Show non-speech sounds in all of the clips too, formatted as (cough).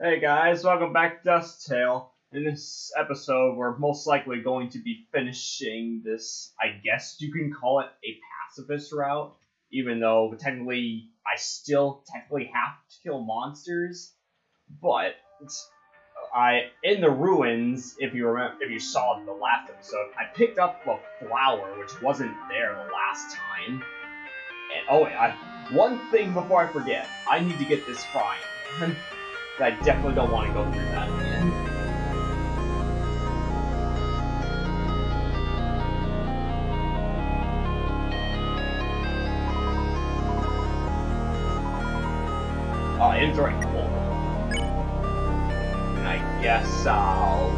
Hey guys, welcome back to Dust Tale. In this episode, we're most likely going to be finishing this, I guess you can call it a pacifist route, even though technically I still technically have to kill monsters. But I in the ruins, if you remember, if you saw the last episode, I picked up a flower which wasn't there the last time. And oh wait, I, one thing before I forget, I need to get this fine. (laughs) I definitely don't want to go through that again. Oh, inventory full. And I guess I'll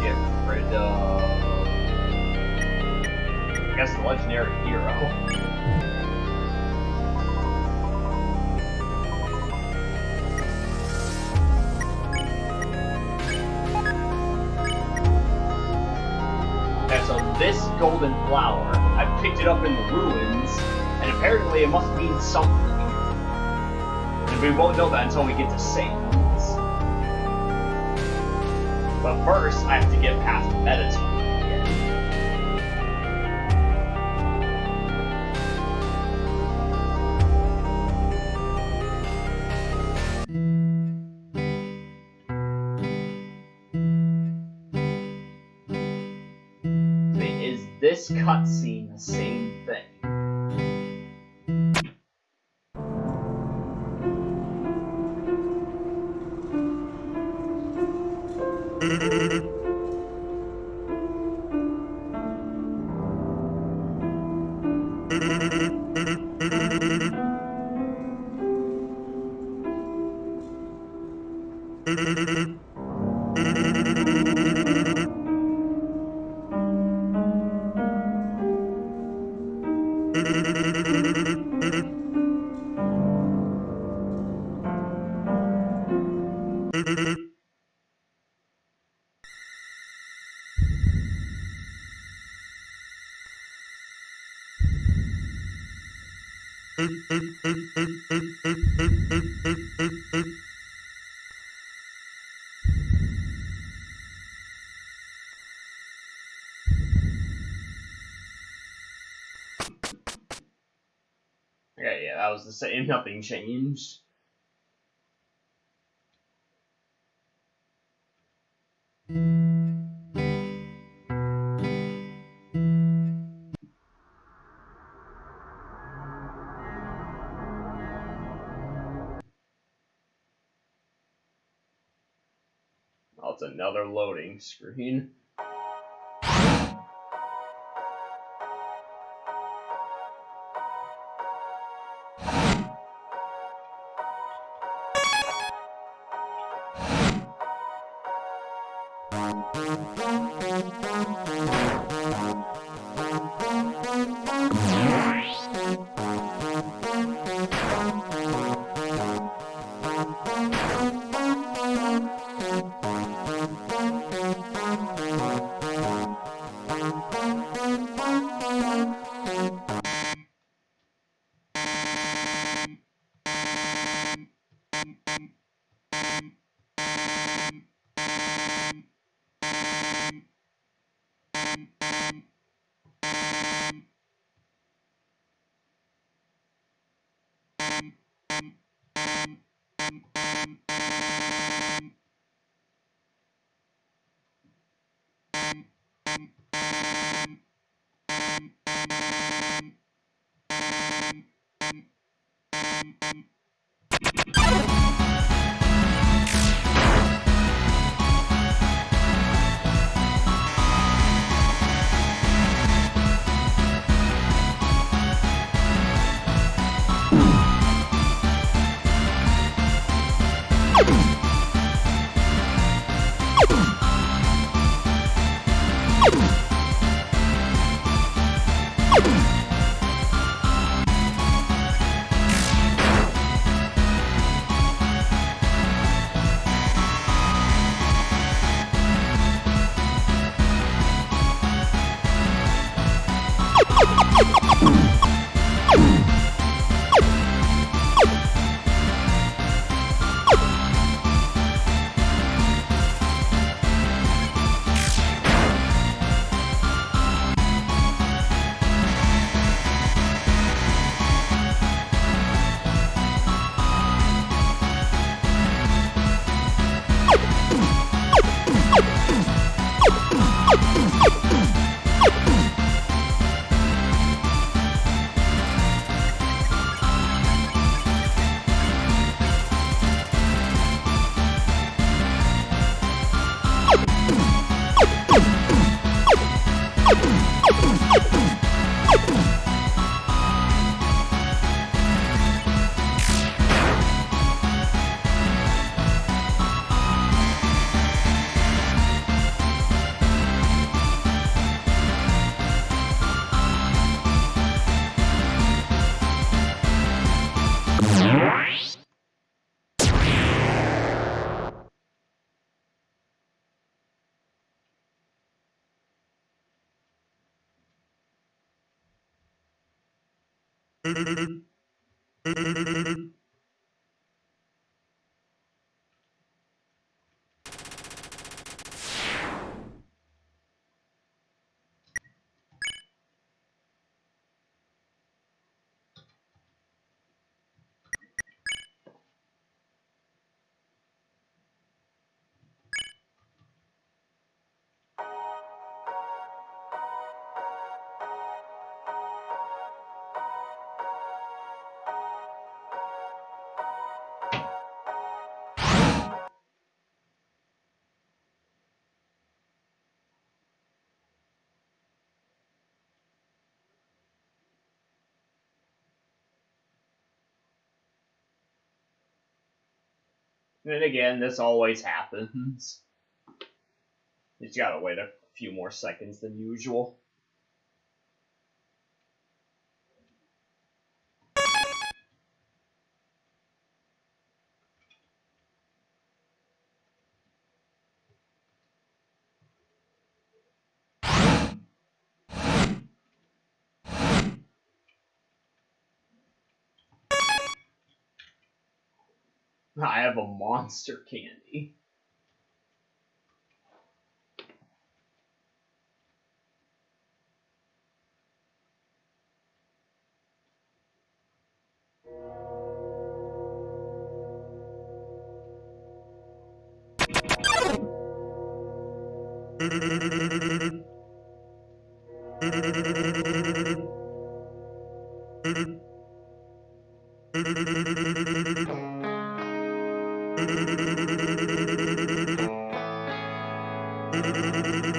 get rid of... I guess the legendary hero. Golden flower, I picked it up in the ruins, and apparently it must mean something. And we won't know that until we get to Satan's. But first, I have to get past Mettaton. This cutscene the same thing? (laughs) Okay, yeah, that was the same. (laughs) Nothing changed. Oh, it's another loading screen. you. you Thank (laughs) you. And again, this always happens. You just gotta wait a few more seconds than usual. I have a monster candy. (laughs) I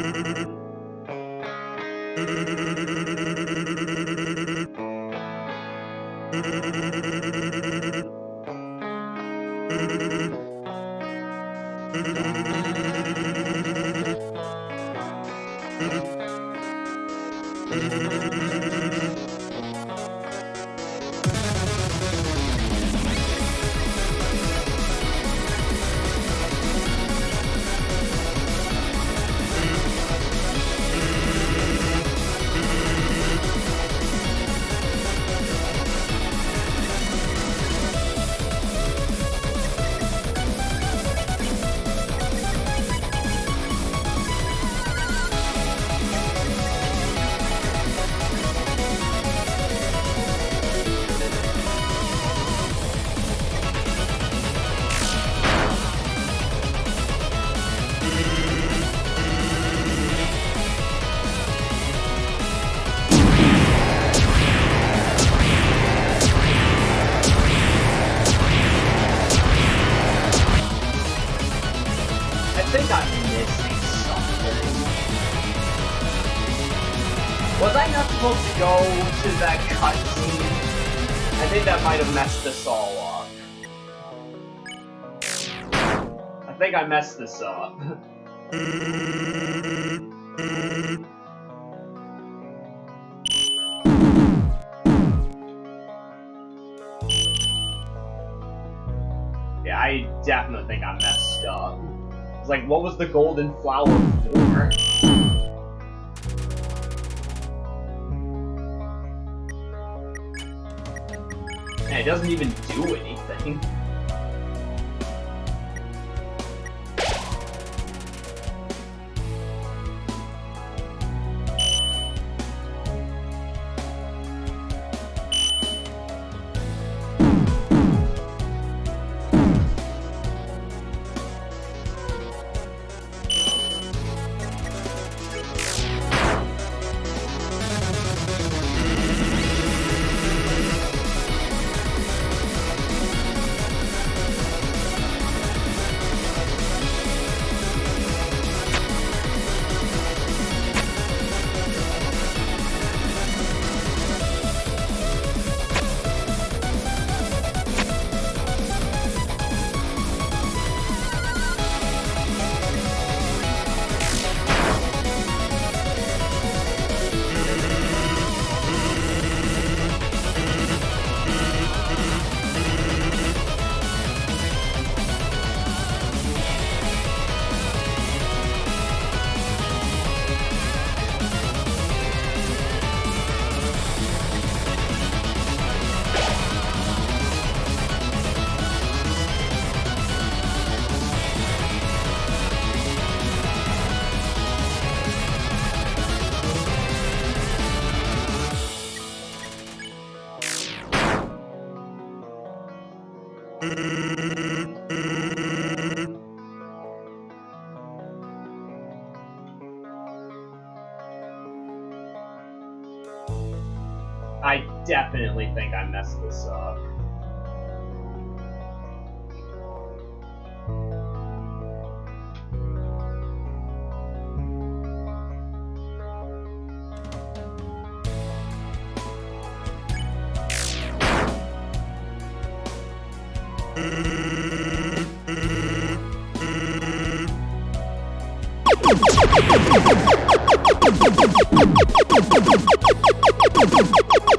think that might have messed this all up. I think I messed this up. (laughs) yeah, I definitely think I messed up. It's like, what was the golden flower for? And it doesn't even do anything. Definitely think I messed this up. Wow, (laughs)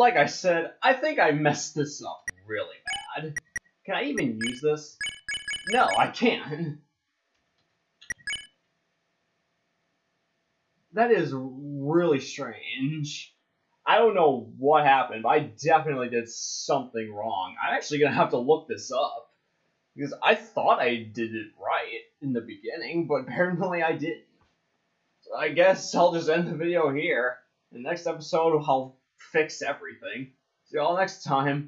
like I said, I think I messed this up really bad. Can I even use this? No, I can't. That is really strange. I don't know what happened, but I definitely did something wrong. I'm actually gonna have to look this up. Because I thought I did it right in the beginning, but (laughs) apparently I didn't. So I guess I'll just end the video here. In the next episode, I'll fix everything. See y'all next time.